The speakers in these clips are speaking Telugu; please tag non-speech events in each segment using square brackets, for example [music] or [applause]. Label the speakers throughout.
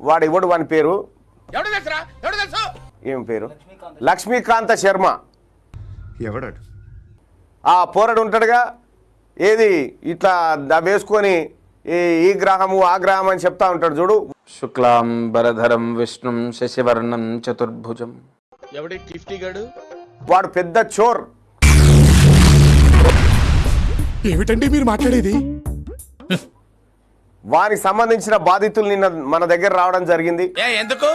Speaker 1: వాడు ఇవ్వడు వాని పేరు?
Speaker 2: ఎవడు తెలుసురా? ఎవడు తెలుసు?
Speaker 1: ఏం పేరు? లక్ష్మీకాంత శర్మ.
Speaker 3: ఎవడాడు?
Speaker 1: ఆ పోరడు ఉంటాడుగా. ఏది? ఇట్లా ద- వేసుకొని ఈ ఈ గ్రహము ఆ గ్రహం అని చెప్తా ఉంటాడు చూడు.
Speaker 4: శుక్లాంబరధరం విష్ణుం శశివర్ణం చతుర్భుజం.
Speaker 2: ఎవడి
Speaker 1: వాడు పెద్ద చోర్.
Speaker 5: ఏమిటండి మీరు మాట్లాడేది?
Speaker 1: వానికి సంబంధించిన బాధితులు నిన్న మన దగ్గర రావడం జరిగింది.
Speaker 2: ఎందుకు?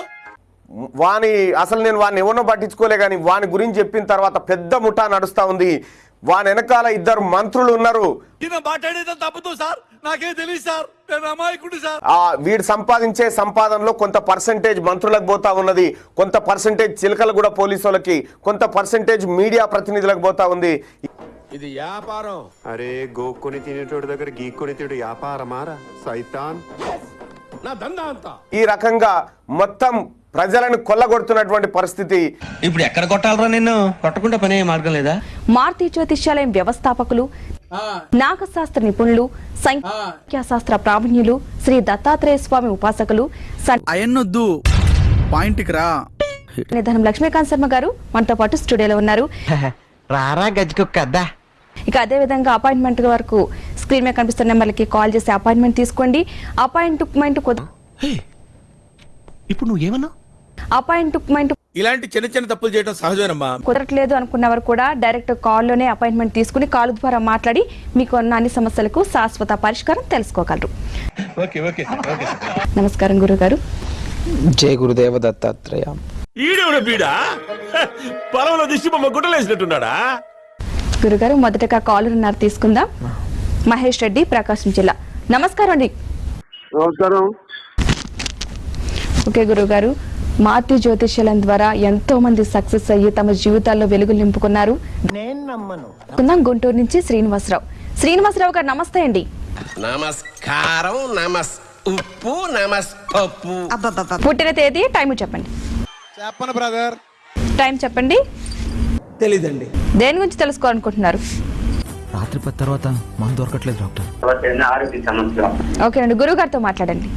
Speaker 1: వాని అసలు నేను వాడిని ఎవరినో పట్టించుకోలే కానీ వాని గురించి చెప్పిన తర్వాత పెద్ద ముఠా నడుస్తా ఉంది. వాని వెనకాల ఇద్దరు మంత్రులు ఉన్నారు. వీడు సంపాదించే సంపాదనలో కొంత పర్సంటేజ్ మంత్రులకు పోతా ఉన్నది. కొంత పర్సంటేజ్ చిలకలు కూడా పోలీసు వాళ్ళకి కొంత పర్సంటేజ్ మీడియా ప్రతినిధులకు పోతా ఉంది.
Speaker 2: ఇది వ్యాపారం.
Speaker 3: అరే గోక్కొని తినేటోడి దగ్గర గీక్కొని తిడు వ్యాపారమారా సైతాన్.
Speaker 2: నా దందా అంతా.
Speaker 1: ఈ రకంగా మొత్తం ప్రజలను కొల్లగొడుతున్నటువంటి పరిస్థితి.
Speaker 6: ఇప్పుడు ఎక్కడ కొట్టాలరా నిన్ను? కొట్టకుండా పనే మార్గం లేదా?
Speaker 7: మారుతి జ్యోతిష్యాలయం వ్యవస్థాపకులు నాగశాస్త్ర నిపుణులు సంఖ్యాశాస్త్ర ప్రావీణ్యులు శ్రీ దత్తాత్రేయ స్వామి ఉపాసకులు
Speaker 8: అయన్నొద్దు. పాయింట్కి రా.
Speaker 7: నిధనం లక్ష్మీకాంత్ శర్మ గారు మనతో పాటు స్టూడియోలో ఉన్నారు. [laughs]
Speaker 6: రారా గజ్జికొక్క అద్దా.
Speaker 7: ఇక అదే విధంగా అపాయింట్మెంట్ వరకు స్క్రీన్ మీద కనిపిస్తున్న నెంబర్లకి కాల్ చేసి అపాయింట్మెంట్ తీసుకోండి. అపాయింట్మెంట్ కుద-
Speaker 5: ఇప్పుడు నువ్వు ఏమన్నా?
Speaker 7: అపాయింట్మెంట్
Speaker 2: ఇలాంటి చిన్న చిన్న తప్పులు చేయడం సహజమేనమ్మా.
Speaker 7: కుదరట్లేదు అనుకున్నవారు కూడా డైరెక్ట్ కాల్లోనే అపాయింట్మెంట్ తీసుకుని కాల్ ద్వారా మాట్లాడి మీకు ఉన్న అన్ని సమస్యలకు శాశ్వత పరిష్కారం తెలుసుకోగలరు.
Speaker 2: Okay okay okay.
Speaker 7: నమస్కారం గురుగారు.
Speaker 4: జయ గురుదేవ దత్తాత్రేయ.
Speaker 5: ఈడేవుడ బీడా? పొలంలో దిష్టి బొమ్మ గుట్టలేసినట్టున్నాడా
Speaker 7: గురుగారు మొదటగా కాల్ ఉన్నారు తీసుకుందాం. మహేష్ రెడ్డి ప్రకాశం జిల్లా. నమస్కారం అండి.
Speaker 3: నమస్కారం.
Speaker 7: ఓకే గురుగారు మాతృ జ్యోతిష్యాలం ద్వారా ఎంతో మంది సక్సెస్ అయ్యి తమ జీవితాల్లో వెలుగులు నింపుకున్నారు. కుందాం గుంటూరు నుంచి శ్రీనివాసరావు. శ్రీనివాసరావు గారు నమస్తే అండి.
Speaker 2: నమస్కారం నమస్ ఉప్పు
Speaker 7: పుట్టిన తేదీ టైం చెప్పండి.
Speaker 5: చెప్పను బ్రదర్.
Speaker 7: టైం చెప్పండి.
Speaker 6: తెలీదండి.
Speaker 7: దేని గురించి తెలుసుకోవాలనుకుంటున్నారు?
Speaker 8: రాత్రి పది తర్వాత మందు దొరకట్లేదు డాక్టర్.
Speaker 7: ఓకే అండి గురువు గారితో మాట్లాడండి.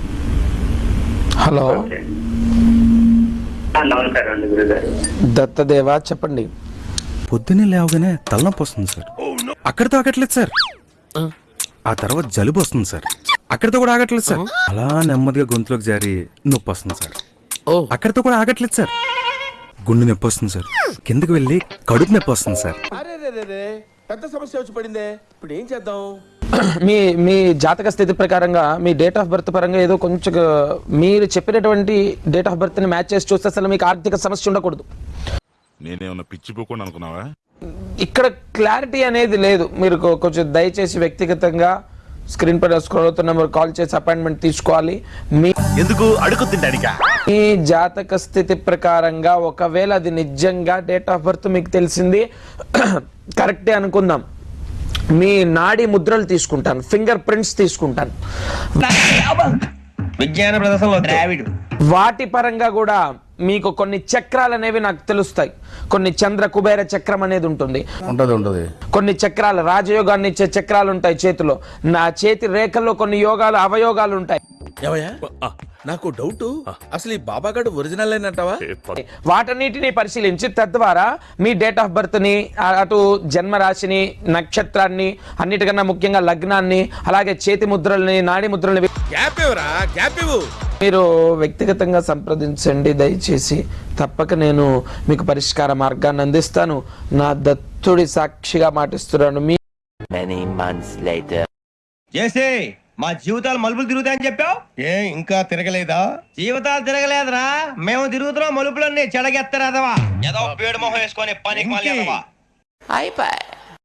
Speaker 4: హలో. దత్తదేవ చెప్పండి.
Speaker 8: పొద్దున్నే లేవగానే తలనొప్పి వస్తుంది సార్. అక్కడితో ఆగట్లేదు సార్. ఆ. తర్వాత జలుబు వస్తుంది సార్. అక్కడితో కూడా ఆగట్లేదు సార్. అలా నెమ్మదిగా గొంతులోకి జారి నొప్పి వస్తుంది సార్. అక్కడితో కూడా ఆగట్లేదు సార్. గుండె నొప్పి వస్తుంది సార్. కిందకి వెళ్ళి కడుపు నొప్పి వస్తుంది సార్.
Speaker 2: పెద్ద సమస్య వచ్చి పడిందే. ఇప్పుడు ఏం చేద్దాం? [clears throat]
Speaker 4: మీ మీ జాతక స్థితి ప్రకారంగా మీ డేట్ ఆఫ్ బర్త్ పరంగా ఏదో కొంచెం మీరు చెప్పినటువంటి డేట్ ఆఫ్ బర్త్ని మ్యాచ్ చేసి చూస్తే అసలు మీకు ఆర్థిక సమస్య ఉండకూడదు.
Speaker 5: నేనేమన్నా పిచ్చిపోకుండా అనుకున్నావా?
Speaker 4: ఇక్కడ క్లారిటీ అనేది లేదు. మీరు కొంచెం దయచేసి వ్యక్తిగతంగా స్క్రీన్ పైన స్క్రోల్ అవుతున్న నెంబర్ కాల్ చేసి అపాయింట్మెంట్ తీసుకోవాలి. మీ
Speaker 5: ఎందుకు అడుగు తింటానికా
Speaker 4: మీ జాతక స్థితి ప్రకారంగా ఒకవేళ అది నిజంగా డేట్ ఆఫ్ బర్త్ మీకు తెలిసింది [clears throat] కరెక్టే అనుకుందాం. మీ నాడి ముద్రలు తీసుకుంటాను ఫింగర్ ప్రింట్స్ తీసుకుంటాను.
Speaker 6: విజ్ఞాన ప్రదర్శనలో ద్రావిడు
Speaker 4: వాటి పరంగా కూడా మీకు కొన్ని చక్రాలు అనేవి నాకు తెలుస్తాయి. కొన్ని చంద్ర కుబేర చక్రం అనేది ఉంటుంది.
Speaker 5: ఉంటది ఉంటది.
Speaker 4: కొన్ని చక్రాలు రాజయోగాన్ని ఇచ్చే చక్రాలు ఉంటాయి చేతిలో. నా చేతి రేఖల్లో కొన్ని యోగాలు అవయోగాలు ఉంటాయి.
Speaker 2: నాకు డౌట్ అసలు ఈ బాబాగాడు ఒరిజినల్ అంటావా
Speaker 4: వాటన్నిటిని పరిశీలించి తద్వారా మీ డేట్ ఆఫ్ బర్త్ని అటు జన్మ రాశిని నక్షత్రాన్ని అన్నిటికన్నా ముఖ్యంగా లగ్నాన్ని అలాగే చేతి ముద్రల్ని నాడి ముద్రల్ని
Speaker 2: గ్యాప్ ఇవ్వరా? గ్యాప్ ఇవ్వు.
Speaker 4: మీరు వ్యక్తిగతంగా సంప్రదించండి దయచేసి తప్పక నేను మీకు పరిష్కార మార్గాన్ని అందిస్తాను. నా దత్తుడి సాక్షిగా మాటిస్తున్నాను. మీ
Speaker 6: చేసే మా జీవితాలు మలుపులు తిరుగుతాయని చెప్పావు?
Speaker 5: ఏ ఇంకా తిరగలేదా?
Speaker 6: జీవితాలు తిరగలేదురా. మేము తిరుగుతున్నాం మలుపులన్నీ చెడగెత్తరాదవా? ఏదో పేడు మొహం వేసుకొని పనికి మళ్ళీ